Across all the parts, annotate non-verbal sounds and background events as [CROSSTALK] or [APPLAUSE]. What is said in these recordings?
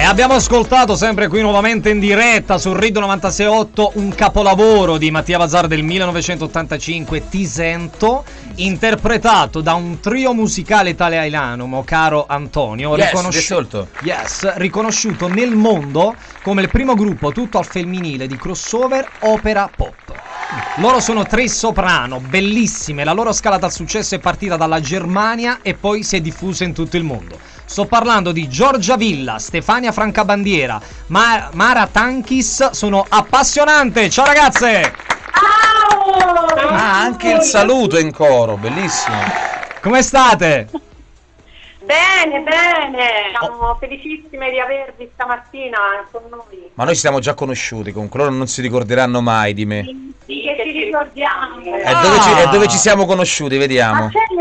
E abbiamo ascoltato sempre qui nuovamente in diretta su Rid 968 un capolavoro di Mattia Bazar del 1985, Ti sento, interpretato da un trio musicale italiano, mo caro Antonio, Yes, riconosci- yes, molto. Yes, riconosciuto nel mondo come il primo gruppo tutto al femminile di crossover opera pop. Loro sono tre soprano, bellissime, la loro scalata al successo è partita dalla Germania e poi si è diffusa in tutto il mondo. Sto parlando di Giorgia Villa, Stefania Francabandiera, Ma- Mara Tankis, sono appassionante. Ciao ragazze! Ah, anche il saluto in coro, bellissimo. Come state? Bene, bene, siamo felicissime di avervi stamattina con noi. Ma noi ci siamo già conosciuti, comunque loro non si ricorderanno mai di me. Sì, che ci ricordiamo. E dove, ci, dove ci siamo conosciuti, vediamo. mio, c'è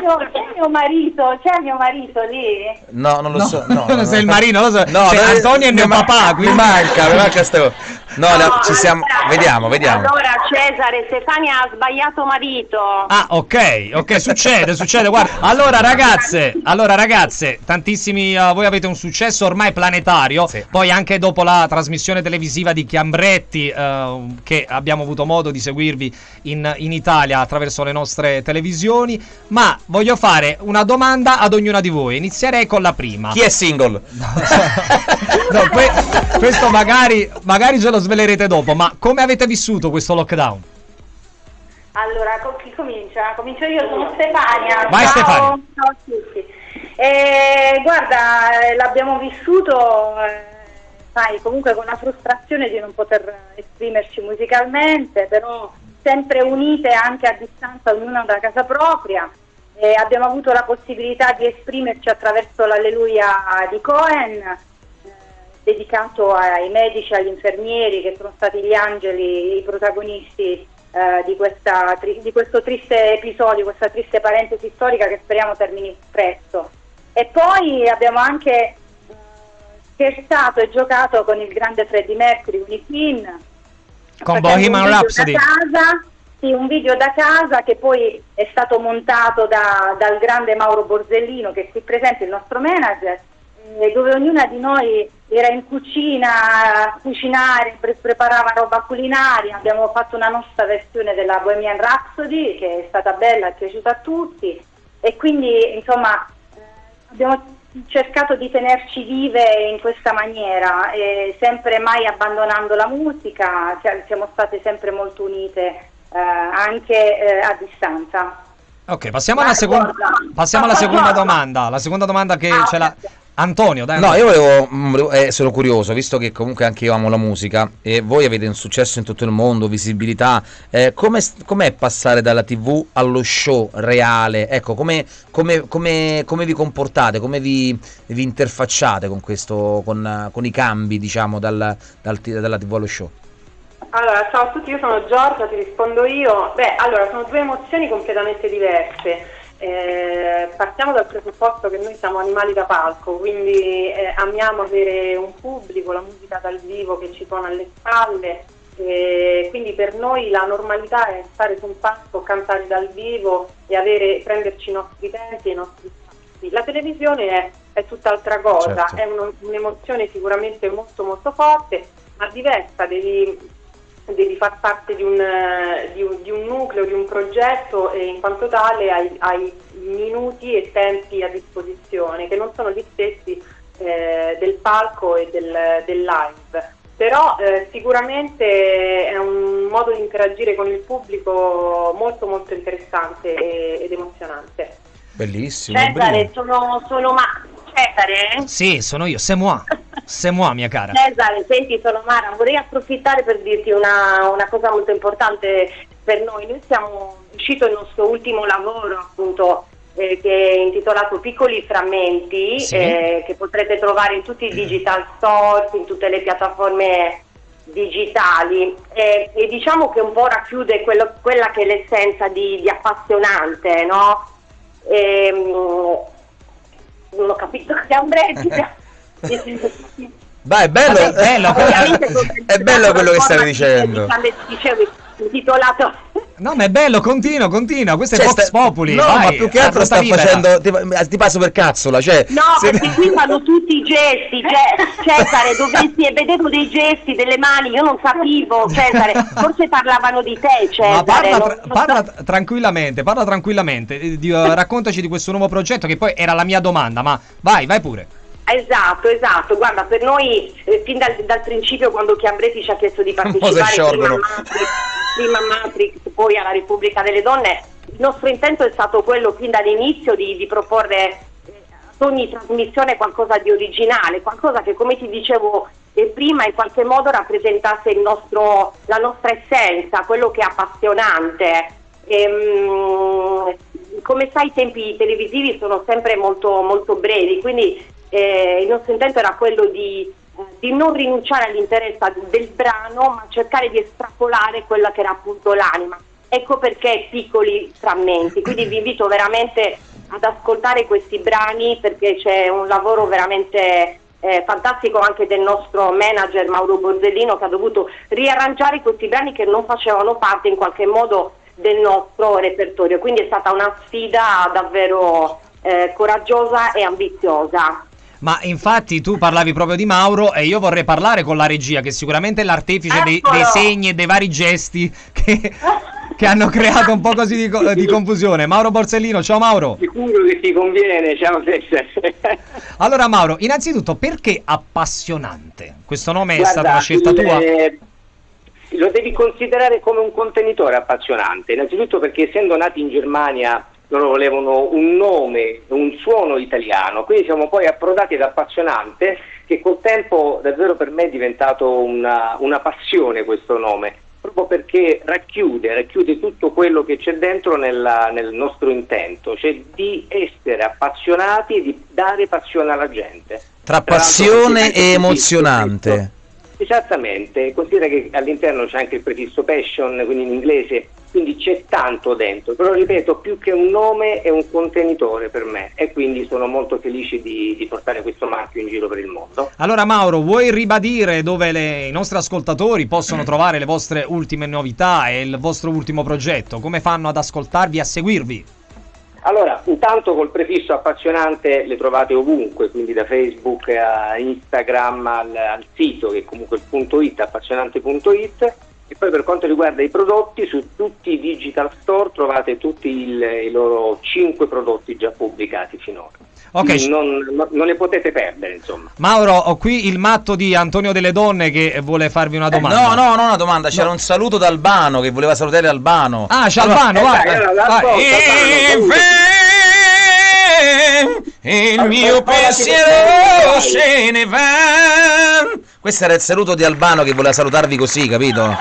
mio- c'è mio marito, c'è mio marito lì? No, non lo so. No, [LAUGHS] no, sei il no. marino, lo so. No, Cioè, no, Antonio è mi mio ma- papà, Mi quindi- manca, mi manca sto. No, no, ci siamo. Vediamo, vediamo. Allora Cesare, Stefania ha sbagliato marito. Ah, ok, ok, succede, succede. Guarda, allora ragazze, allora ragazze, tantissimi uh, voi avete un successo ormai planetario. Sì. Poi anche dopo la trasmissione televisiva di Chiambretti, uh, che abbiamo avuto modo di seguirvi in, in Italia attraverso le nostre televisioni. Ma voglio fare una domanda ad ognuna di voi. Inizierei con la prima. Chi è single? No, que- questo magari, magari ce lo svelerete dopo. Ma come avete vissuto questo lockdown? Allora, con chi comincia? Comincio io, sono Stefania. Vai, ciao, Stefania. Ciao a tutti. Eh, guarda, eh, l'abbiamo vissuto, eh, sai, comunque con la frustrazione di non poter esprimerci musicalmente, però sempre unite anche a distanza, ognuna da casa propria. Eh, abbiamo avuto la possibilità di esprimerci attraverso l'Alleluia di Cohen, eh, dedicato ai medici, agli infermieri che sono stati gli angeli, i protagonisti eh, di, questa di questo triste episodio, questa triste parentesi storica che speriamo termini presto. E poi abbiamo anche eh, scherzato e giocato con il grande Freddie Mercury, con i Queen, Con Bohemian Rhapsody. Casa, sì, un video da casa che poi è stato montato da- dal grande Mauro Borsellino, che è qui presente, il nostro manager, eh, dove ognuna di noi era in cucina a cucinare, pre- preparava roba culinaria. Abbiamo fatto una nostra versione della Bohemian Rhapsody, che è stata bella, è piaciuta a tutti. E quindi, insomma, eh, abbiamo cercato di tenerci vive in questa maniera, e sempre mai abbandonando la musica, sia- siamo state sempre molto unite eh, anche eh, a distanza. Ok, passiamo alla, seconda, passiamo alla [LAUGHS] seconda domanda. La seconda domanda che Ah, ce l'ha. Antonio, dai. No, io volevo, mm, volevo- eh, sono curioso, visto che comunque anche io amo la musica e voi avete un successo in tutto il mondo, visibilità, eh, come com'è passare dalla TV allo show reale? Ecco, come, come- come- come vi comportate, come vi, vi interfacciate con questo, con, con i cambi, diciamo, dal- dal- dalla TV allo show? Allora, ciao a tutti, io sono Giorgia, ti rispondo io. Beh, allora, sono due emozioni completamente diverse. Eh, partiamo dal presupposto che noi siamo animali da palco, quindi eh, amiamo avere un pubblico, la musica dal vivo che ci suona alle spalle, eh, quindi per noi la normalità è stare su un palco, cantare dal vivo e avere, prenderci i nostri tempi e i nostri spazi. La televisione è, è tutt'altra cosa, Certo. è uno- un'emozione sicuramente molto molto forte, ma diversa, devi devi far parte di un, eh, di, un, di un nucleo, di un progetto e in quanto tale hai, hai minuti e tempi a disposizione che non sono gli stessi eh, del palco e del, del live. Però eh, sicuramente è un modo di interagire con il pubblico molto molto interessante e- ed emozionante. Bellissimo. Cesare, sono, sono ma... Cesare? Sì, sono io, c'est moi. Moi, mia cara. Cesare, senti, sono Mara, vorrei approfittare per dirti una, una cosa molto importante per noi. Noi siamo uscito il nostro ultimo lavoro, appunto, eh, che è intitolato Piccoli Frammenti, Sì. eh, che potrete trovare in tutti i digital stores, in tutte le piattaforme digitali Eh, e diciamo che un po' racchiude quello- quella che è l'essenza di, di appassionante, no? Ehm, non ho capito [LAUGHS] che breve. Dai, è bello, Vabbè, bello, [LAUGHS] è bello quello che stavi dicendo. Intitolato No, ma è bello, continua, continua. Questo Cioè, è Vox sta- Populi. No, vai, ma più che altro sta libera. facendo. Ti, ti passo per cazzola, cioè. No, se- perché qui fanno tutti i gesti, Ce- Cesare, dovresti e vedevo dei gesti, delle mani, io non capivo, Cesare, forse parlavano di te, Cesare. Ma parla, tra- non parla so- tranquillamente, parla tranquillamente. eh, di- eh, raccontaci di questo nuovo progetto che poi era la mia domanda, ma vai, vai pure. Esatto, esatto, guarda, per noi eh, fin dal, dal principio quando Chiambretti ci ha chiesto di [LAUGHS] partecipare prima a. Matrix, prima a Matrix, poi alla Repubblica delle Donne, il nostro intento è stato quello fin dall'inizio di, di proporre eh, ad ogni trasmissione qualcosa di originale, qualcosa che come ti dicevo eh, prima in qualche modo rappresentasse il nostro, la nostra essenza, quello che è appassionante. Ehm, come sai i tempi televisivi sono sempre molto, molto brevi, quindi eh, il nostro intento era quello di, di non rinunciare all'interesse del brano, ma cercare di estrapolare quella che era appunto l'anima. Ecco perché piccoli frammenti, quindi vi invito veramente ad ascoltare questi brani perché c'è un lavoro veramente eh, fantastico anche del nostro manager Mauro Borzellino che ha dovuto riarrangiare questi brani che non facevano parte in qualche modo del nostro repertorio. Quindi è stata una sfida davvero eh, coraggiosa e ambiziosa. Ma infatti tu parlavi proprio di Mauro e io vorrei parlare con la regia, che sicuramente è l'artefice dei, dei segni e dei vari gesti che, che hanno creato un po' così di, di confusione. Mauro Borsellino, ciao Mauro. Sicuro che ti conviene, ciao Cesare. Allora Mauro, innanzitutto perché appassionante? Questo nome è Guarda, stata una scelta tua? eh, lo devi considerare come un contenitore appassionante, innanzitutto perché essendo nati in Germania loro volevano un nome, un suono italiano, quindi siamo poi approdati ad appassionante che col tempo davvero per me è diventato una, una passione questo nome, proprio perché racchiude, racchiude tutto quello che c'è dentro nella- nel nostro intento, cioè di essere appassionati e di dare passione alla gente. Tra Tra passione e emozionante. prefisso- Esattamente, considera che all'interno c'è anche il prefisso passion, quindi in inglese, quindi c'è tanto dentro, però ripeto, più che un nome è un contenitore per me e quindi sono molto felice di, di portare questo marchio in giro per il mondo. Allora Mauro, vuoi ribadire dove le- i nostri ascoltatori possono trovare le vostre ultime novità e il vostro ultimo progetto? Come fanno ad ascoltarvi e a seguirvi? Allora, intanto col prefisso appassionante le trovate ovunque, quindi da Facebook a Instagram al, al sito che è comunque il punto it, appassionante.it e poi per quanto riguarda i prodotti su tutti i digital store trovate tutti il- i loro 5 prodotti già pubblicati finora. Ok, Quindi non, non- ne potete perdere insomma. Mauro, ho qui il matto di Antonio delle Donne che vuole farvi una domanda. No, no, non una domanda, c'era un saluto da Albano che voleva salutare Albano. Ah, c'è Allora, Albano, eh, vai. dai, allora, vai. l'ascolto. E il mio pensiero se ne va. Questo era il saluto di Albano che voleva salutarvi così, capito?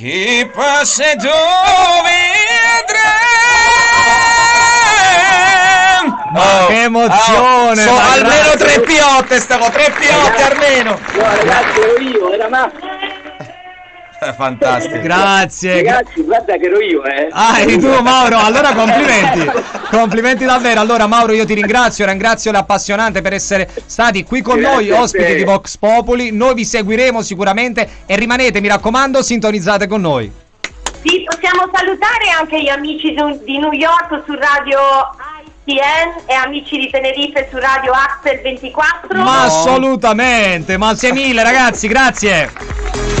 Chi passa dove andrà? Ma che emozione, so- ma almeno tre piotte stavo, tre piotte almeno. No ragazzi ero io, era Massimo. [LAUGHS] Fantastico. Grazie. gra- Ragazzi guarda che ero io eh. Ah, eri tu [LAUGHS] Mauro, allora complimenti, complimenti davvero. Allora Mauro io ti ringrazio, ringrazio l'appassionante per essere stati qui con Grazie noi, ospiti di Vox Populi. Noi vi seguiremo sicuramente e rimanete, mi raccomando, sintonizzate con noi. Sì, possiamo salutare anche gli amici di New York su radio ICN e amici di Tenerife su radio Axel 24. Ma assolutamente, ma grazie mille ragazzi, grazie.